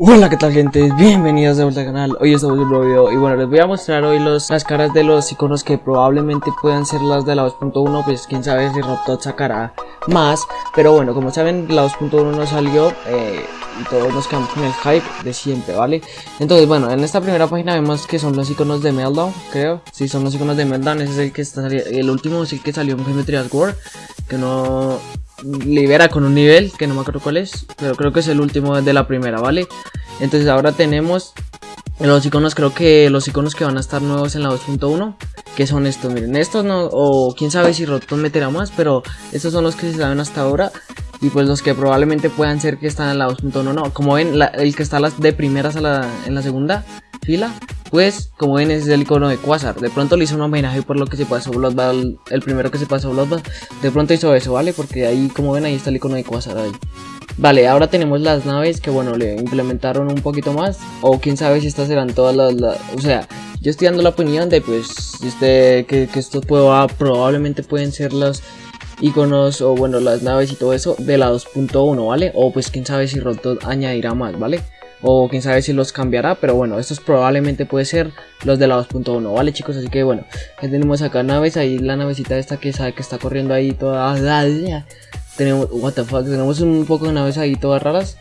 Hola, ¿qué tal gente? Bienvenidos de vuelta al canal, hoy estamos en un nuevo video y bueno, les voy a mostrar hoy los, las caras de los iconos que probablemente puedan ser las de la 2.1 Pues quién sabe si Robtot sacará más, pero bueno, como saben la 2.1 no salió eh, y todos nos quedamos con el hype de siempre, ¿vale? Entonces bueno, en esta primera página vemos que son los iconos de Meltdown, creo Sí, son los iconos de Meltdown, ese es el que está el último el que salió en Geometry War Que no, libera con un nivel, que no me acuerdo cuál es, pero creo que es el último de la primera, ¿vale? Entonces ahora tenemos los iconos, creo que los iconos que van a estar nuevos en la 2.1, que son estos, miren, estos no, o quién sabe si Rotom meterá más, pero estos son los que se saben hasta ahora, y pues los que probablemente puedan ser que están en la 2.1, no, como ven, el que está las de primeras a la, en la segunda fila, pues como ven es el icono de Quasar, de pronto le hizo un homenaje por lo que se pasó Bloodbath, el primero que se pasó Bloodbath, de pronto hizo eso, ¿vale? Porque ahí como ven ahí está el icono de Quasar ahí. Vale, ahora tenemos las naves que bueno, le implementaron un poquito más, o quién sabe si estas serán todas las, o sea, yo estoy dando la opinión de pues, este, que, que estos probablemente pueden ser los iconos o bueno, las naves y todo eso de la 2.1, ¿vale? O pues quién sabe si Rotot añadirá más, ¿vale? O quién sabe si los cambiará, pero bueno, estos probablemente puede ser los de la 2.1, ¿vale chicos? Así que bueno, ya tenemos acá naves, ahí la navecita esta que sabe que está corriendo ahí toda... Tenemos, what the fuck, tenemos un poco de naves ahí todas raras.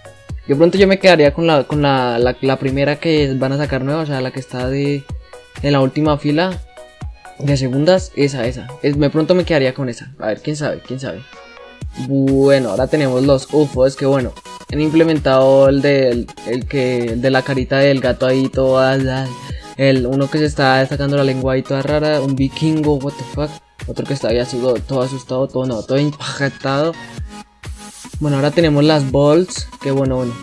De pronto yo me quedaría con la, con la, la, primera que van a sacar nueva, o sea, la que está de en la última fila de segundas, esa, esa. Es, me pronto me quedaría con esa. A ver, quién sabe, quién sabe. Bueno, ahora tenemos los UFOs, que bueno, han implementado el de, el, que, de la carita del gato ahí toda, el, uno que se está sacando la lengua ahí toda rara, un vikingo, what the fuck, otro que está ahí todo asustado, todo no, todo impactado. Bueno, ahora tenemos las bolts, que bueno, bueno,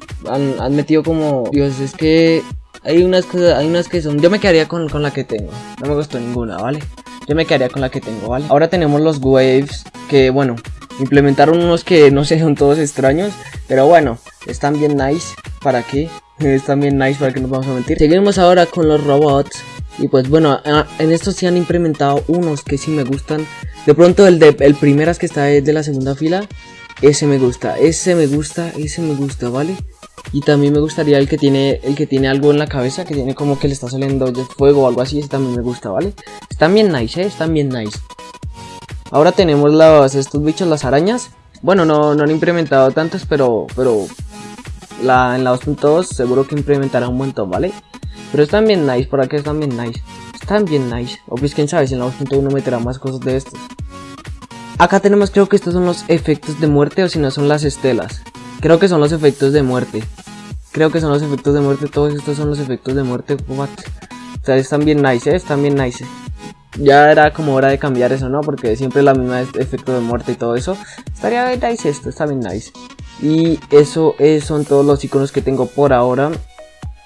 han, metido como, Dios, es que hay unas cosas, hay unas que son, yo me quedaría con, con la que tengo, no me gustó ninguna, ¿vale? Yo me quedaría con la que tengo, ¿vale? Ahora tenemos los waves, que bueno, Implementaron unos que no sé, son todos extraños. Pero bueno, están bien nice. ¿Para qué? Están bien nice para que nos vamos a mentir. Seguimos ahora con los robots. Y pues bueno, en estos sí han implementado unos que sí me gustan. De pronto el de el primeras que está de la segunda fila. Ese me gusta, ese me gusta, ese me gusta, ¿vale? Y también me gustaría el que tiene el que tiene algo en la cabeza, que tiene como que le está saliendo fuego o algo así, ese también me gusta, ¿vale? Están bien nice, ¿eh? Están bien nice. Ahora tenemos los, estos bichos, las arañas. Bueno, no, no han implementado tantos, pero, pero en la 2.2 seguro que implementará un montón, ¿vale? Pero están bien nice, por aquí están bien nice. Están bien nice. O pues quién sabe si en la 2.1 meterá más cosas de estos. Acá tenemos creo que estos son los efectos de muerte o si no son las estelas. Creo que son los efectos de muerte. Creo que son los efectos de muerte, todos estos son los efectos de muerte. O sea, están bien nice, ¿eh? Están bien nice ya era como hora de cambiar eso, ¿no? Porque siempre la misma efecto de muerte y todo eso. Estaría bien nice esto, está bien nice. Y eso son todos los iconos que tengo por ahora.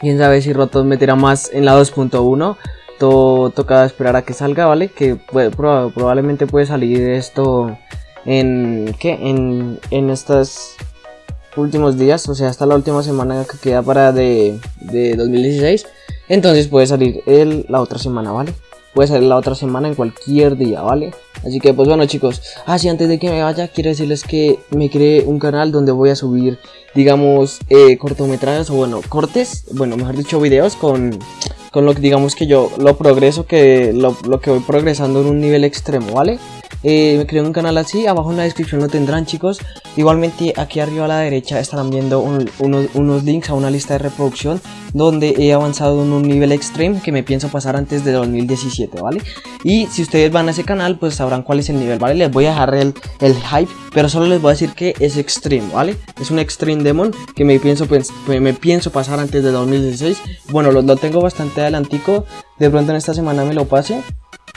Quién sabe si Rotos meterá más en la 2.1. Todo toca esperar a que salga, ¿vale? Que probablemente puede salir esto en... ¿Qué? En, en estos últimos días. O sea, hasta la última semana que queda para de, de 2016. Entonces puede salir el, la otra semana, ¿vale? Puede salir la otra semana en cualquier día, ¿vale? Así que pues bueno chicos, así ah, antes de que me vaya quiero decirles que me creé un canal donde voy a subir digamos eh, cortometrajes o bueno cortes, bueno mejor dicho videos con, con lo que digamos que yo lo progreso que lo, lo que voy progresando en un nivel extremo, ¿vale? Eh, me creé un canal así, abajo en la descripción lo tendrán chicos Igualmente aquí arriba a la derecha estarán viendo unos, links a una lista de reproducción Donde he avanzado en un nivel extreme que me pienso pasar antes de 2017, ¿vale? Y si ustedes van a ese canal pues sabrán cuál es el nivel, ¿vale? Les voy a dejar el, el hype, pero solo les voy a decir que es extreme, ¿vale? Es un extreme demon que me pienso, pues, me pienso pasar antes de 2016 Bueno, lo, lo tengo bastante adelantico, de pronto en esta semana me lo pase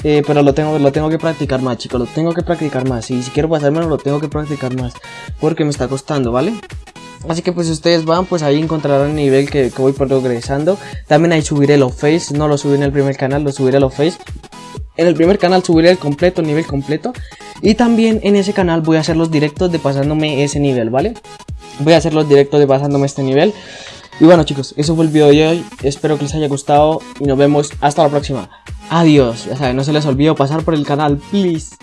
eh, pero lo tengo, lo tengo que practicar más, chicos. Lo tengo que practicar más. Y si quiero pasármelo, lo tengo que practicar más. Porque me está costando, ¿vale? Así que pues si ustedes van, pues ahí encontrarán el nivel que, voy progresando. También ahí subiré los face. No lo subí en el primer canal, lo subiré los face. En el primer canal subiré el completo, nivel completo. Y también en ese canal voy a hacer los directos de pasándome ese nivel, ¿vale? Voy a hacer los directos de pasándome este nivel. Y bueno chicos, eso fue el video de hoy. Espero que les haya gustado y nos vemos hasta la próxima. Adiós, ya saben, no se les olvide pasar por el canal, please.